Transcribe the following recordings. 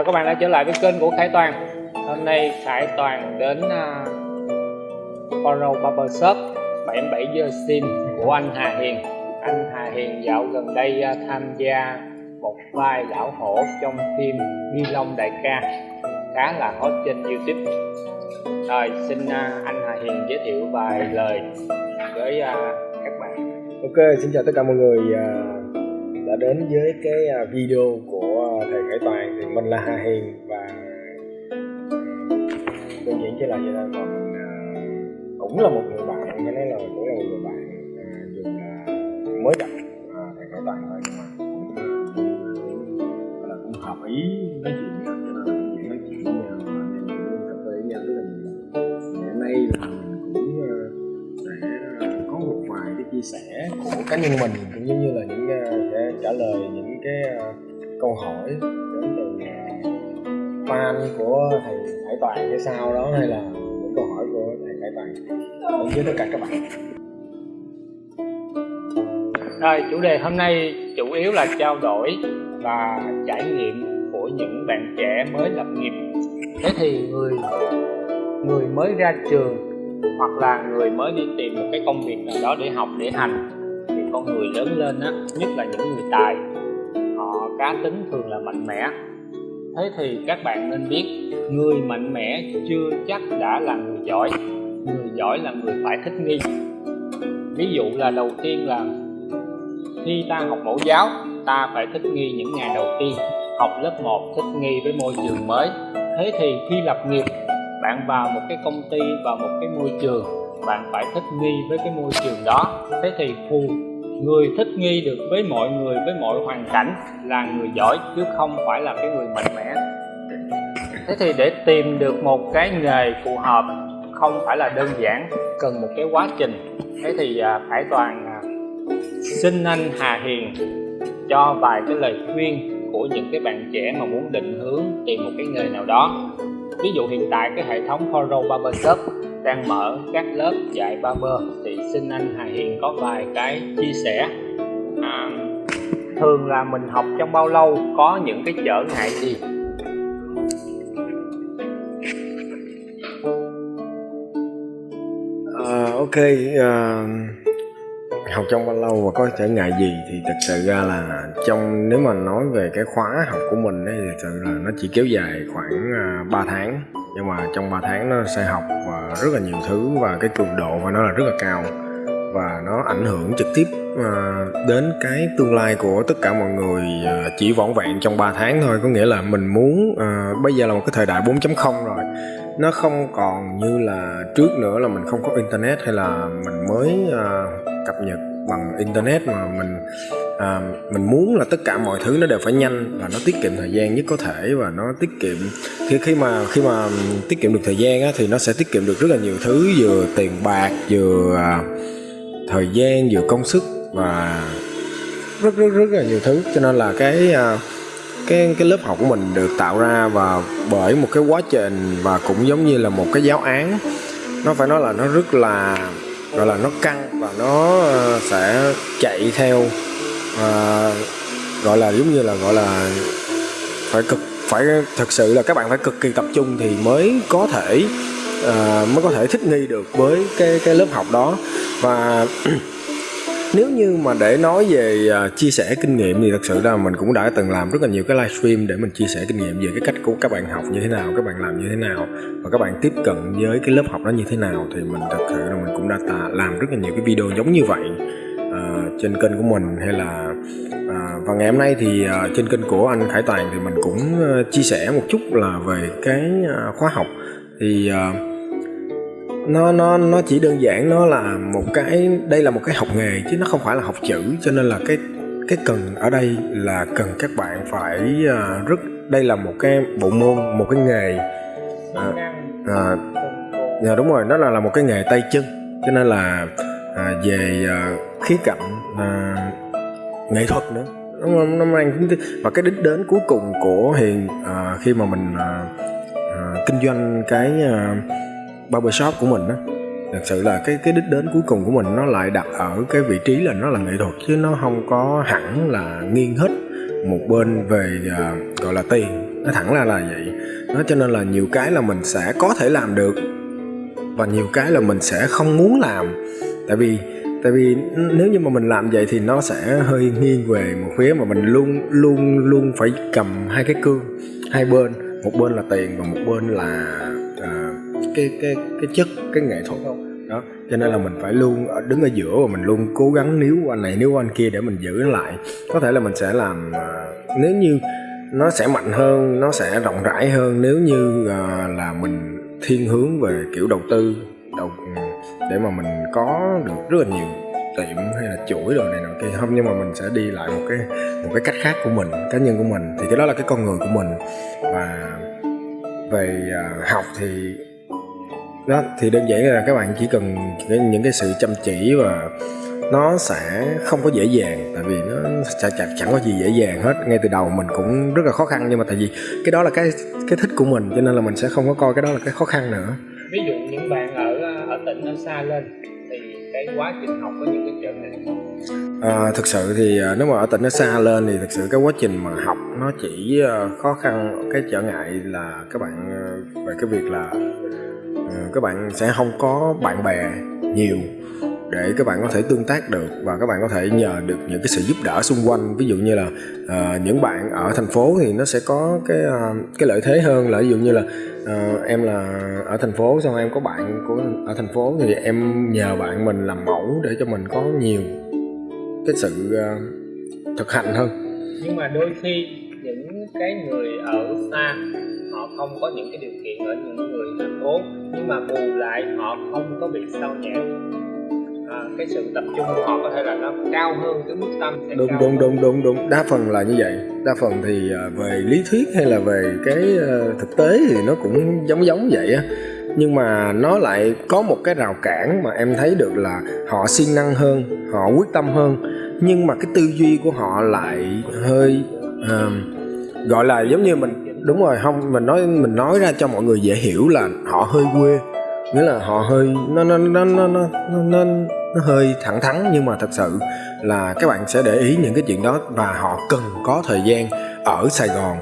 Chào các bạn đã trở lại với kênh của Khải Toàn. Hôm nay Khải Toàn đến à, uh, Foro Barber Shop 77 giờ sim của anh Hà Hiền. Anh Hà Hiền dạo gần đây uh, tham gia một vai lão hổ trong phim Bi Long Đại ca khá là hot trên YouTube. Rồi xin uh, anh Hà Hiền giới thiệu vài lời với uh, các bạn. Ok, xin chào tất cả mọi người uh, đã đến với cái video của Hải Toàn thì mình là Hà Hiền và ừ, đơn giản chỉ là vậy thôi. Còn mình cũng là một người bạn cái nên là cũng là một người bạn à, dù là mới gặp thầy Hải Toàn thôi, nhưng mà cũng là cũng hợp ý nói chuyện cho nên là cũng nói chuyện với nhau và anh cũng cà phê với nhau rất là nhiều. Ngày hôm nay là mình cũng sẽ có một vài cái chia sẻ của cá nhân mình, cũng giống như là những sẽ trả lời những cái câu hỏi đến từ fan của thầy Hải Toàn hay sao đó, hay là những câu hỏi của thầy Hải Toàn. Đến với tất cả các bạn. Rồi, chủ đề hôm nay chủ yếu là trao đổi và trải nghiệm của những bạn trẻ mới lập nghiệp. Thế thì người người mới ra trường hoặc là người mới đi tìm một cái công việc nào đó để học, để hành, thì con người lớn lên á, nhất là những người tài họ cá tính thường là mạnh mẽ. Thế thì các bạn nên biết, người mạnh mẽ chưa chắc đã là người giỏi người giỏi là người phải thích nghi. Ví dụ là đầu tiên là khi ta học mẫu giáo, ta phải thích nghi những ngày đầu tiên. Học lớp 1 thích nghi với môi trường mới. Thế thì khi lập nghiệp, bạn vào một cái công ty, vào một cái môi trường, bạn phải thích nghi với cái môi trường đó. Thế thì phù người thích nghi được với mọi người, với mọi hoàn cảnh là người giỏi, chứ không phải là cái người mạnh mẽ. Thế thì để tìm được một cái nghề phù hợp, không phải là đơn giản, cần một cái quá trình. Thế thì à, phải Khải Toàn à, xin anh Hà Hiền cho vài cái lời khuyên của những cái bạn trẻ mà muốn định hướng tìm một cái nghề nào đó. Ví dụ hiện tại cái hệ thống Foro Barbershop đang mở các lớp dạy barber thì xin anh Hà Hiền có vài cái chia sẻ. À, thường là mình học trong bao lâu có những cái trở ngại gì? Uh, ok uh, học trong bao lâu và có trở ngại gì thì thật sự ra là trong nếu mà nói về cái khóa học của mình ấy, thì thật sự là nó chỉ kéo dài khoảng à, uh, 3 tháng nhưng mà trong 3 tháng nó sẽ học và rất là nhiều thứ và cái cường độ của nó là rất là cao. Và nó ảnh hưởng trực tiếp à, đến cái tương lai của tất cả mọi người à, chỉ vỏn vẹn trong 3 tháng thôi. Có nghĩa là mình muốn à, bây giờ là một cái thời đại 4.0 rồi. Nó không còn như là trước nữa là mình không có internet hay là mình mới cập nhật bằng internet mà mình à, mình muốn là tất cả mọi thứ nó đều phải nhanh và nó tiết kiệm thời gian nhất có thể và nó tiết kiệm khi khi mà khi mà tiết kiệm được thời gian á, thì nó sẽ tiết kiệm được rất là nhiều thứ vừa tiền bạc vừa à, thời gian vừa công sức và rất rất rất là nhiều thứ. Cho nên là cái à, cái cái lớp học của mình được tạo ra và bởi một cái quá trình và cũng giống như là một cái giáo án nó phải nói là nó rất là gọi là nó căng và nó ờ, sẽ chạy theo à, gọi là giống như là gọi là phải cực phải thật sự là các bạn phải cực kỳ tập trung thì mới có thể à, mới có thể thích nghi được với cái cái lớp học đó. Và nếu như mà để nói về uh, chia sẻ kinh nghiệm thì thật sự là mình cũng đã từng làm rất là nhiều cái livestream để mình chia sẻ kinh nghiệm về cái cách của các bạn học như thế nào các bạn làm như thế nào và các bạn tiếp cận với cái lớp học đó như thế nào thì mình thật sự là mình cũng đã làm rất là nhiều cái video giống như vậy uh, trên kênh của mình hay là uh, và ngày hôm nay thì uh, trên kênh của anh Khải Toàn thì mình cũng uh, chia sẻ một chút là về cái uh, khóa học. Thì uh, nó nó nó chỉ đơn giản nó là một cái đây là một cái học nghề chứ nó không phải là học chữ. Cho nên là cái cái cần ở đây là cần các bạn phải uh, rất đây là một cái bộ môn một cái nghề à, à, à, đúng rồi nó là là một cái nghề tay chân. Cho nên là à, về à, khía cạnh à, nghệ thuật nữa. Nó, nó mang và cái đích đến cuối cùng của hiền à, khi mà mình à, à, kinh doanh cái à, barbershop của mình á. Thật sự là cái cái đích đến cuối cùng của mình nó lại đặt ở cái vị trí là nó là nghệ thuật chứ nó không có hẳn là nghiêng hết một bên về uh, gọi là tiền. Nó thẳng ra là vậy. Nó cho nên là nhiều cái là mình sẽ có thể làm được và nhiều cái là mình sẽ không muốn làm. Tại vì tại vì nếu như mà mình làm vậy thì nó sẽ hơi nghiêng về một phía mà mình luôn luôn luôn phải cầm hai cái cương. Hai bên một bên là tiền và một bên là cái cái cái chất cái nghệ thuật. Đó cho nên là mình phải luôn đứng ở giữa và mình luôn cố gắng níu anh này níu anh kia để mình giữ nó lại. Có thể là mình sẽ làm uh, nếu như nó sẽ mạnh hơn nó sẽ rộng rãi hơn nếu như uh, là mình thiên hướng về kiểu đầu tư đầu để mà mình có được rất là nhiều tiệm hay là chuỗi rồi này nọ kia. Không nhưng mà mình sẽ đi lại một cái một cái cách khác của mình cá nhân của mình. Thì cái đó là cái con người của mình. Và về uh, học thì đó thì đơn giản là các bạn chỉ cần những cái sự chăm chỉ và nó sẽ không có dễ dàng tại vì nó chẳng, chẳng, chẳng có gì dễ dàng hết. Ngay từ đầu mình cũng rất là khó khăn nhưng mà tại vì cái đó là cái cái thích của mình cho nên là mình sẽ không có coi cái đó là cái khó khăn nữa. Ví dụ những bạn ở ở tỉnh nó xa lên thì cái quá trình học có những cái trở ngại à, thực sự thì à, nếu mà ở tỉnh nó xa lên thì thực sự cái quá trình mà học nó chỉ à, khó khăn cái trở ngại là các bạn về cái việc là Ờ, các bạn sẽ không có bạn bè nhiều để các bạn có thể tương tác được và các bạn có thể nhờ được những cái sự giúp đỡ xung quanh. Ví dụ như là uh, những bạn ở thành phố thì nó sẽ có cái uh, cái lợi thế hơn là ví dụ như là uh, em là ở thành phố xong em có bạn của ở thành phố thì em nhờ bạn mình làm mẫu để cho mình có nhiều cái sự uh, thực hành hơn. Nhưng mà đôi khi những cái người ở xa họ không có những cái điều kiện ở những người thành phố nhưng mà bù lại họ không có bị sao nhãn à, cái sự tập trung của họ có thể là nó cao hơn cái mức tâm sẽ đúng đúng đúng đúng đúng. Đa phần là như vậy. Đa phần thì à, về lý thuyết hay là về cái à, thực tế thì nó cũng giống giống vậy á. Nhưng mà nó lại có một cái rào cản mà em thấy được là họ siêng năng hơn họ quyết tâm hơn. Nhưng mà cái tư duy của họ lại hơi uh, gọi là giống như mình đúng rồi không mình nói mình nói ra cho mọi người dễ hiểu là họ hơi quê. Nghĩa là họ hơi nó nó nó nó nó nó nó hơi thẳng thắn nhưng mà thật sự là các bạn sẽ để ý những cái chuyện đó và họ cần có thời gian ở Sài Gòn.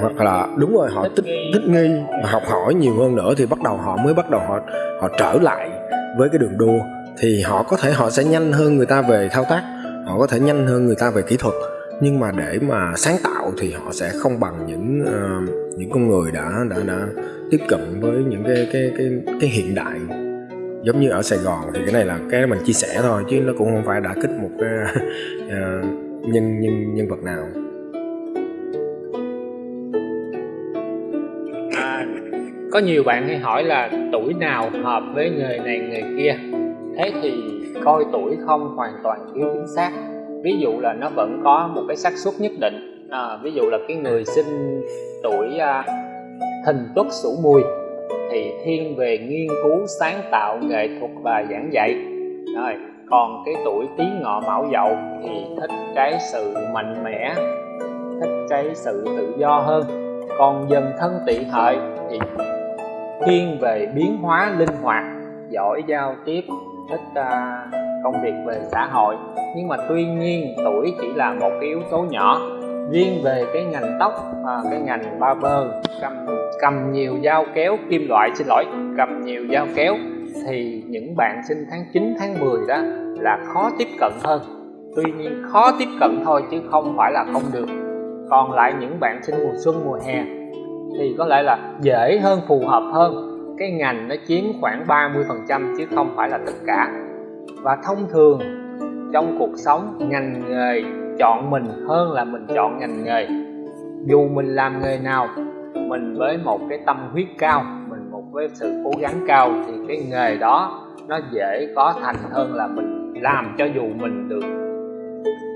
Hoặc là đúng rồi họ thích thích nghi. học hỏi nhiều hơn nữa thì bắt đầu họ mới bắt đầu họ họ trở lại với cái đường đua. Thì họ có thể họ sẽ nhanh hơn người ta về thao tác họ có thể nhanh hơn người ta về kỹ thuật nhưng mà để mà sáng tạo thì họ sẽ không bằng những uh, những con người đã đã đã tiếp cận với những cái cái cái cái hiện đại. Giống như ở Sài Gòn thì cái này là cái mình chia sẻ thôi chứ nó cũng không phải đã kích một cái uh, nhân nhân nhân vật nào. À, có nhiều bạn hay hỏi là tuổi nào hợp với nghề này nghề kia? Thế thì coi tuổi không hoàn toàn thiếu chính xác ví dụ là nó vẫn có một cái xác suất nhất định. À, ví dụ là cái người sinh tuổi à, thìn tuất sửu mùi thì thiên về nghiên cứu sáng tạo nghệ thuật và giảng dạy. Rồi còn cái tuổi tí ngọ mão dậu thì thích cái sự mạnh mẽ thích cái sự tự do hơn. Còn dần thân tỵ hợi thì thiên về biến hóa linh hoạt giỏi giao tiếp thích uh, công việc về xã hội. Nhưng mà tuy nhiên tuổi chỉ là một cái yếu tố nhỏ. Riêng về cái ngành tóc à, cái ngành barber cầm cầm nhiều dao kéo kim loại xin lỗi cầm nhiều dao kéo thì những bạn sinh tháng 9 tháng 10 đó là khó tiếp cận hơn. Tuy nhiên khó tiếp cận thôi chứ không phải là không được. Còn lại những bạn sinh mùa xuân mùa hè thì có lẽ là dễ hơn phù hợp hơn. Cái ngành nó chiếm khoảng 30 phần trăm chứ không phải là tất cả và thông thường, trong cuộc sống, ngành nghề chọn mình hơn là mình chọn ngành nghề. Dù mình làm nghề nào, mình với một cái tâm huyết cao, mình một với sự cố gắng cao thì cái nghề đó nó dễ có thành hơn là mình làm cho dù mình được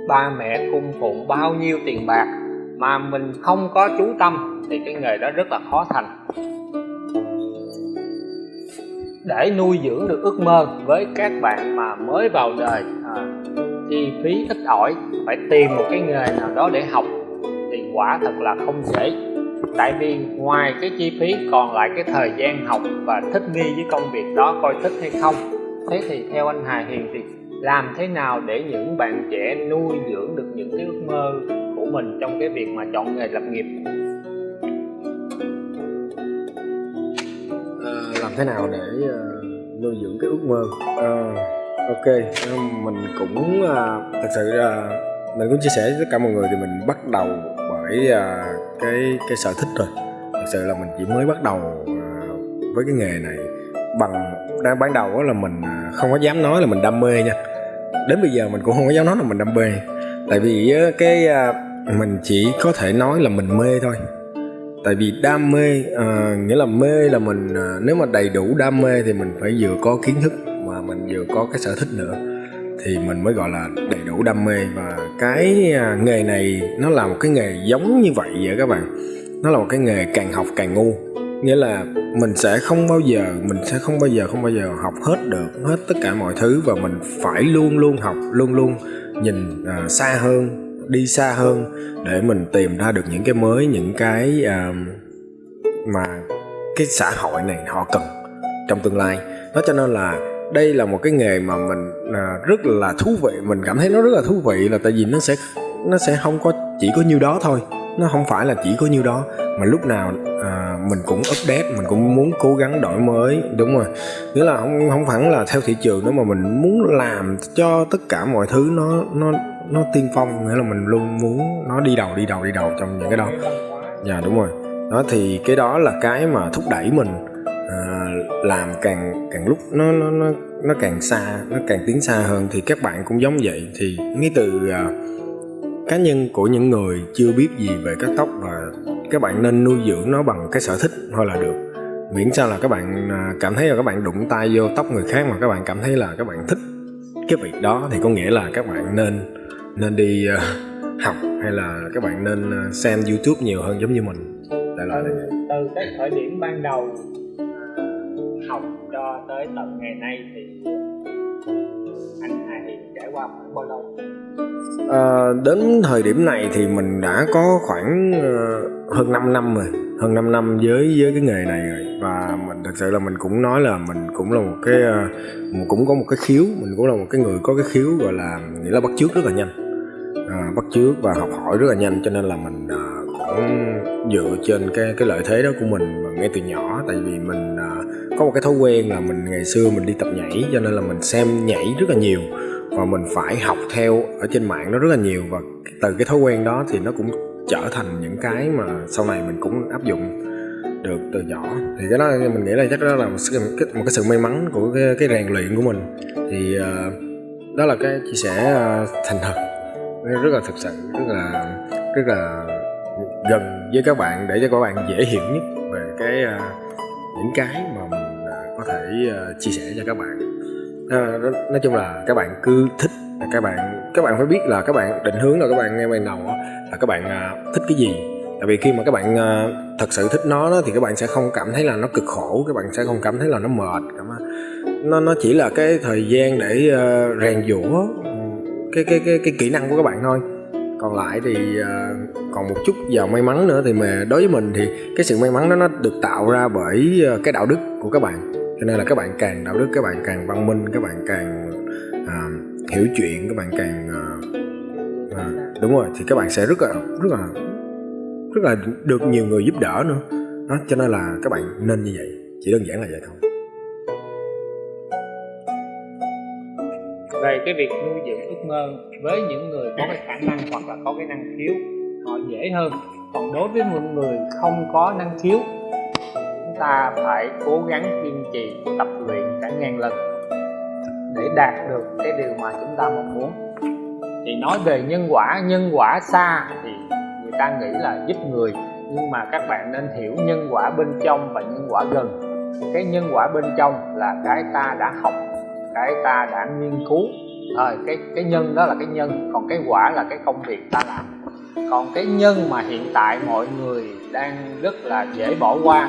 ba mẹ cung phụng bao nhiêu tiền bạc mà mình không có chú tâm thì cái nghề đó rất là khó thành để nuôi dưỡng được ước mơ với các bạn mà mới vào đời. À, chi phí ít ỏi phải tìm một cái nghề nào đó để học thì quả thật là không dễ. Tại vì ngoài cái chi phí còn lại cái thời gian học và thích nghi với công việc đó coi thích hay không thế thì theo anh Hà Hiền thì làm thế nào để những bạn trẻ nuôi dưỡng được những cái ước mơ của mình trong cái việc mà chọn nghề lập nghiệp? Thế nào để uh, nuôi dưỡng cái ước mơ? Uh, ok. Ờ, mình cũng uh, thật sự uh, mình cũng chia sẻ với tất cả mọi người thì mình bắt đầu bởi uh, cái cái sở thích rồi. Thật sự là mình chỉ mới bắt đầu uh, với cái nghề này bằng đang ban đầu là mình không có dám nói là mình đam mê nha. Đến bây giờ mình cũng không có dám nói là mình đam mê. Tại vì cái mình chỉ có thể nói là mình mê thôi tại vì đam mê à, nghĩa là mê là mình à, nếu mà đầy đủ đam mê thì mình phải vừa có kiến thức mà mình vừa có cái sở thích nữa. Thì mình mới gọi là đầy đủ đam mê. Và cái à, nghề này nó là một cái nghề giống như vậy vậy các bạn. Nó là một cái nghề càng học càng ngu. Nghĩa là mình sẽ không bao giờ mình sẽ không bao giờ không bao giờ học hết được hết tất cả mọi thứ. Và mình phải luôn luôn học luôn luôn nhìn à, xa hơn đi xa hơn để mình tìm ra được những cái mới những cái uh, mà cái xã hội này họ cần trong tương lai. Đó cho nên là đây là một cái nghề mà mình uh, rất là thú vị. Mình cảm thấy nó rất là thú vị là tại vì nó sẽ nó sẽ không có chỉ có nhiêu đó thôi nó không phải là chỉ có nhiêu đó mà lúc nào à, mình cũng update mình cũng muốn cố gắng đổi mới đúng rồi. Nghĩa là không không hẳn là theo thị trường nữa mà mình muốn làm cho tất cả mọi thứ nó nó nó tiên phong. Nghĩa là mình luôn muốn nó đi đầu đi đầu đi đầu trong những cái đó. Dạ đúng rồi. Đó thì cái đó là cái mà thúc đẩy mình à, làm càng càng lúc nó nó nó nó càng xa nó càng tiến xa hơn. Thì các bạn cũng giống vậy. Thì ngay từ à, cá nhân của những người chưa biết gì về cắt tóc và các bạn nên nuôi dưỡng nó bằng cái sở thích thôi là được. Miễn sao là các bạn à, cảm thấy là các bạn đụng tay vô tóc người khác mà các bạn cảm thấy là các bạn thích cái việc đó thì có nghĩa là các bạn nên nên đi uh, học hay là các bạn nên uh, xem youtube nhiều hơn giống như mình. Đại loại từ, từ cái thời điểm ban đầu học cho tới tận ngày nay thì anh Hà Hiền trải qua khoảng bao lâu? À, đến thời điểm này thì mình đã có khoảng uh, hơn 5 năm rồi hơn 5 năm với với cái nghề này rồi. Và mình thật sự là mình cũng nói là mình cũng là một cái uh, cũng có một cái khiếu mình cũng là một cái người có cái khiếu gọi là nghĩa là bắt chước rất là nhanh. À, bắt chước và học hỏi rất là nhanh cho nên là mình à, cũng dựa trên cái cái lợi thế đó của mình ngay từ nhỏ. Tại vì mình à, có một cái thói quen là mình ngày xưa mình đi tập nhảy cho nên là mình xem nhảy rất là nhiều và mình phải học theo ở trên mạng nó rất là nhiều và từ cái thói quen đó thì nó cũng trở thành những cái mà sau này mình cũng áp dụng được từ nhỏ. Thì cái đó mình nghĩ là chắc đó là một, cái, một cái sự may mắn của cái, cái rèn luyện của mình. Thì uh, đó là cái chia sẻ uh, thành thật. Rất là thực sự rất là rất là gần với các bạn để cho các bạn dễ hiểu nhất về cái uh, những cái mà mình uh, có thể uh, chia sẻ cho các bạn. Ờ, nói chung là các bạn cứ thích là các bạn các bạn phải biết là các bạn định hướng là các bạn nghe ban đầu là các bạn à, thích cái gì. Tại vì khi mà các bạn à, thật sự thích nó đó, thì các bạn sẽ không cảm thấy là nó cực khổ các bạn sẽ không cảm thấy là nó mệt nó nó chỉ là cái thời gian để uh, rèn giũa ừ, cái cái cái cái kỹ năng của các bạn thôi. Còn lại thì uh, còn một chút giờ may mắn nữa thì mà đối với mình thì cái sự may mắn đó nó được tạo ra bởi uh, cái đạo đức của các bạn cho nên là các bạn càng đạo đức các bạn càng văn minh các bạn càng uh, hiểu chuyện các bạn càng uh, uh, đúng rồi thì các bạn sẽ rất là rất là rất là được nhiều người giúp đỡ nữa. Đó cho nên là các bạn nên như vậy chỉ đơn giản là vậy thôi. Về cái việc nuôi dưỡng ước mơ với những người có cái khả năng hoặc là có cái năng khiếu họ dễ hơn. Còn đối với một người không có năng khiếu ta phải cố gắng kiên trì tập luyện cả ngàn lần để đạt được cái điều mà chúng ta mong muốn. Thì nói về nhân quả nhân quả xa thì người ta nghĩ là giúp người nhưng mà các bạn nên hiểu nhân quả bên trong và nhân quả gần. Cái nhân quả bên trong là cái ta đã học cái ta đã nghiên cứu. À, cái cái nhân đó là cái nhân còn cái quả là cái công việc ta làm. Còn cái nhân mà hiện tại mọi người đang rất là dễ bỏ qua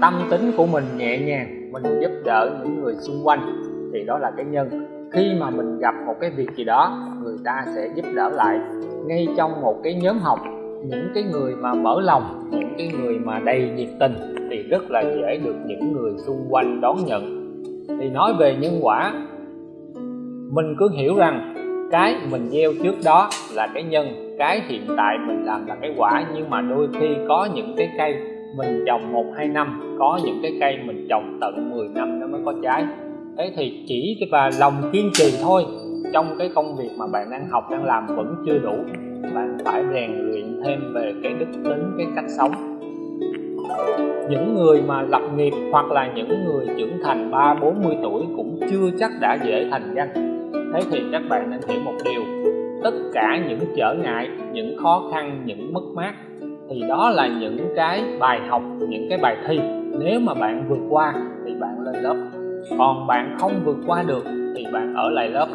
tâm tính của mình nhẹ nhàng, mình giúp đỡ những người xung quanh. Thì đó là cái nhân. Khi mà mình gặp một cái việc gì đó, người ta sẽ giúp đỡ lại. Ngay trong một cái nhóm học, những cái người mà mở lòng, những cái người mà đầy nhiệt tình thì rất là dễ được những người xung quanh đón nhận. Thì nói về nhân quả, mình cứ hiểu rằng cái mình gieo trước đó là cái nhân, cái hiện tại mình làm là cái quả. Nhưng mà đôi khi có những cái cây mình trồng một hai năm, có những cái cây mình trồng tận 10 năm nó mới có trái. Thế thì chỉ cái và lòng kiên trì thôi. Trong cái công việc mà bạn đang học, đang làm vẫn chưa đủ, bạn phải rèn luyện thêm về cái đức tính, cái cách sống. Những người mà lập nghiệp hoặc là những người trưởng thành ba, bốn mươi tuổi cũng chưa chắc đã dễ thành danh. Thế thì các bạn nên hiểu một điều, tất cả những trở ngại, những khó khăn, những mất mát thì đó là những cái bài học những cái bài thi. Nếu mà bạn vượt qua thì bạn lên lớp. Còn bạn không vượt qua được thì bạn ở lại lớp.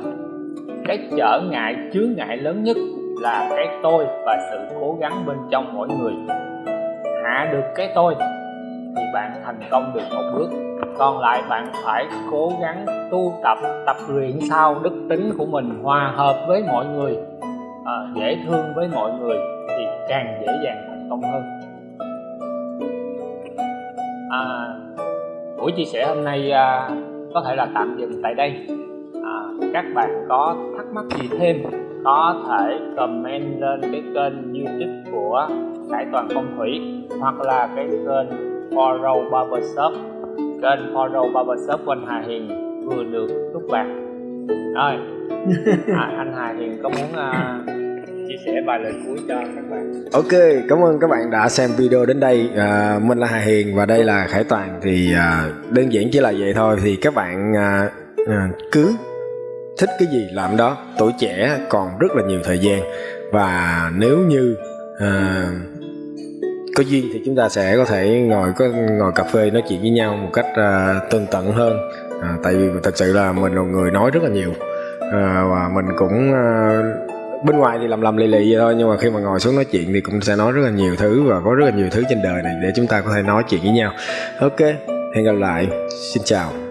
Cái trở ngại chướng ngại lớn nhất là cái tôi và sự cố gắng bên trong mỗi người. Hạ được cái tôi thì bạn thành công được một bước. Còn lại bạn phải cố gắng tu tập tập luyện sao đức tính của mình hòa hợp với mọi người à, dễ thương với mọi người thì càng dễ dàng công hơn. À, buổi chia sẻ hôm nay à, có thể là tạm dừng tại đây. À, các bạn có thắc mắc gì thêm có thể comment lên cái kênh youtube của Khải Toàn Phong Thủy hoặc là cái kênh Foro Barbershop kênh Foro Barbershop của anh Hà Hiền vừa được nút bạc rồi. À, anh Hà Hiền có muốn uh, chia sẻ vài lời cuối cho các bạn. Ok cảm ơn các bạn đã xem video đến đây. À, mình là Hà Hiền và đây là Khải Toàn. Thì à, đơn giản chỉ là vậy thôi. Thì các bạn à, à, cứ thích cái gì làm đó tuổi trẻ còn rất là nhiều thời gian. Và nếu như à, có duyên thì chúng ta sẽ có thể ngồi có ngồi cà phê nói chuyện với nhau một cách à, tương tận hơn. À, tại vì thật sự là mình là người nói rất là nhiều. À, và mình cũng à, bên ngoài thì lầm lầm lì lì vậy thôi, nhưng mà khi mà ngồi xuống nói chuyện thì cũng sẽ nói rất là nhiều thứ và có rất là nhiều thứ trên đời này để chúng ta có thể nói chuyện với nhau. Ok, hẹn gặp lại. Xin chào.